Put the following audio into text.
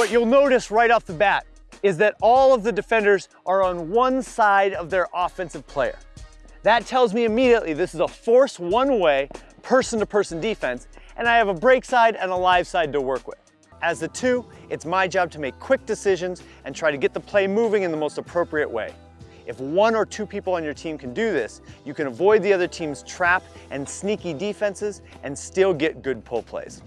What you'll notice right off the bat is that all of the defenders are on one side of their offensive player. That tells me immediately this is a force one-way, person-to-person defense, and I have a break side and a live side to work with. As the two, it's my job to make quick decisions and try to get the play moving in the most appropriate way. If one or two people on your team can do this, you can avoid the other team's trap and sneaky defenses and still get good pull plays.